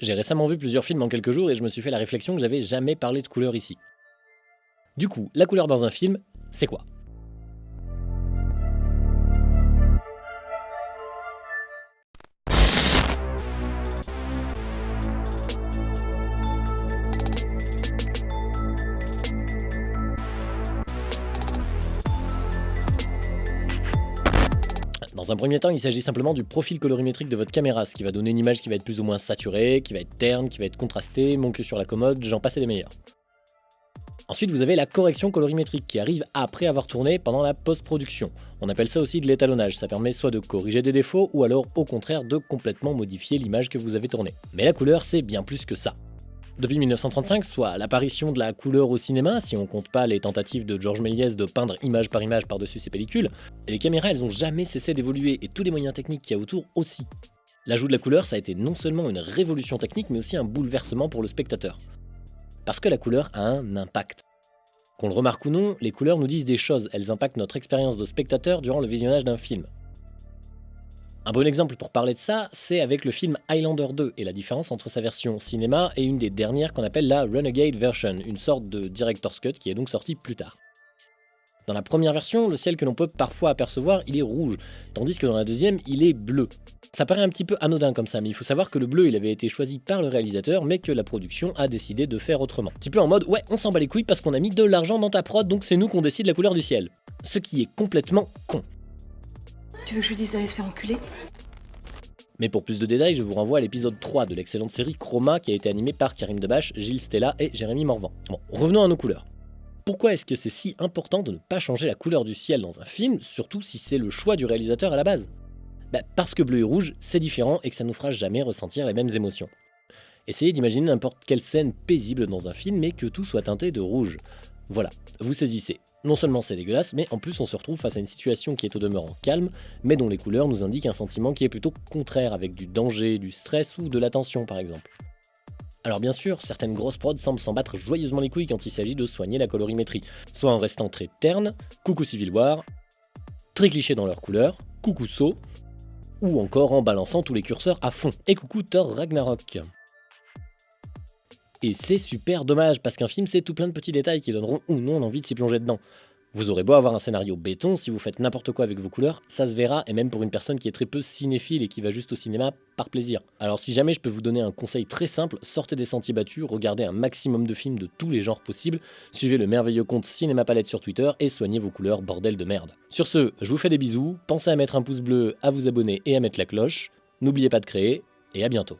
J'ai récemment vu plusieurs films en quelques jours et je me suis fait la réflexion que j'avais jamais parlé de couleur ici. Du coup, la couleur dans un film, c'est quoi? Dans un premier temps, il s'agit simplement du profil colorimétrique de votre caméra, ce qui va donner une image qui va être plus ou moins saturée, qui va être terne, qui va être contrastée, mon sur la commode, j'en passe les meilleurs. Ensuite, vous avez la correction colorimétrique qui arrive après avoir tourné pendant la post-production. On appelle ça aussi de l'étalonnage, ça permet soit de corriger des défauts ou alors au contraire de complètement modifier l'image que vous avez tournée. Mais la couleur, c'est bien plus que ça. Depuis 1935, soit l'apparition de la couleur au cinéma, si on compte pas les tentatives de Georges Méliès de peindre image par image par-dessus ses pellicules, les caméras elles ont jamais cessé d'évoluer et tous les moyens techniques qu'il y a autour aussi. L'ajout de la couleur, ça a été non seulement une révolution technique, mais aussi un bouleversement pour le spectateur. Parce que la couleur a un impact. Qu'on le remarque ou non, les couleurs nous disent des choses, elles impactent notre expérience de spectateur durant le visionnage d'un film. Un bon exemple pour parler de ça, c'est avec le film Highlander 2 et la différence entre sa version cinéma et une des dernières qu'on appelle la Renegade Version, une sorte de Director's Cut qui est donc sortie plus tard. Dans la première version, le ciel que l'on peut parfois apercevoir, il est rouge, tandis que dans la deuxième, il est bleu. Ça paraît un petit peu anodin comme ça, mais il faut savoir que le bleu, il avait été choisi par le réalisateur, mais que la production a décidé de faire autrement. Un petit peu en mode, ouais, on s'en bat les couilles parce qu'on a mis de l'argent dans ta prod, donc c'est nous qu'on décide la couleur du ciel. Ce qui est complètement con. Tu veux que je dise d'aller se faire enculer? Mais pour plus de détails, je vous renvoie à l'épisode 3 de l'excellente série Chroma qui a été animée par Karim Debache, Gilles Stella et Jérémy Morvan. Bon, revenons à nos couleurs. Pourquoi est-ce que c'est si important de ne pas changer la couleur du ciel dans un film, surtout si c'est le choix du réalisateur à la base? Bah, Parce que bleu et rouge, c'est différent et que ça nous fera jamais ressentir les mêmes émotions. Essayez d'imaginer n'importe quelle scène paisible dans un film et que tout soit teinté de rouge. Voilà, vous saisissez. Non seulement c'est dégueulasse, mais en plus on se retrouve face à une situation qui est au demeurant calme, mais dont les couleurs nous indiquent un sentiment qui est plutôt contraire, avec du danger, du stress ou de l'attention par exemple. Alors bien sûr, certaines grosses prods semblent s'en battre joyeusement les couilles quand il s'agit de soigner la colorimétrie, soit en restant très terne, coucou Civil War, très cliché dans leurs couleurs, coucou saut, ou encore en balançant tous les curseurs à fond, et coucou Thor Ragnarok. Et c'est super dommage, parce qu'un film c'est tout plein de petits détails qui donneront ou non l'envie de s'y plonger dedans. Vous aurez beau avoir un scénario béton, si vous faites n'importe quoi avec vos couleurs, ça se verra, et même pour une personne qui est très peu cinéphile et qui va juste au cinéma par plaisir. Alors si jamais je peux vous donner un conseil très simple, sortez des sentiers battus, regardez un maximum de films de tous les genres possibles, suivez le merveilleux compte Cinéma Palette sur Twitter et soignez vos couleurs bordel de merde. Sur ce, je vous fais des bisous, pensez à mettre un pouce bleu, à vous abonner et à mettre la cloche, n'oubliez pas de créer, et à bientôt.